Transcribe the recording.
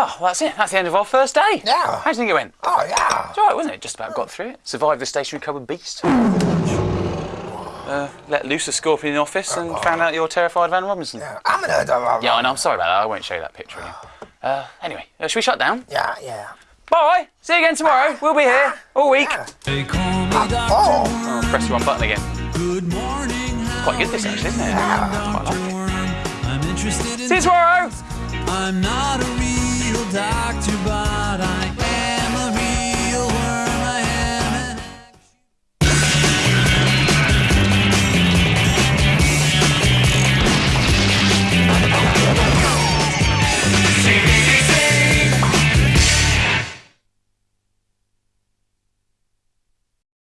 Oh, well, that's it. That's the end of our first day. Yeah. How do you think it went? Oh, yeah. It's all right, wasn't it? Just about got through it. Survived the stationery cupboard beast. Uh, let loose a scorpion in the office and oh. found out you're terrified of Anne Robinson. Yeah, I'm gonna. Robinson. Yeah, I know. I'm sorry about that. I won't show you that picture again. Uh, anyway, uh, should we shut down? Yeah, yeah. Bye. See you again tomorrow. We'll be here all week. Yeah. Ah, oh, Oh, press the wrong button again. Good morning. Quite good this actually, isn't it? Quite like it. I'm interested See you tomorrow. I'm not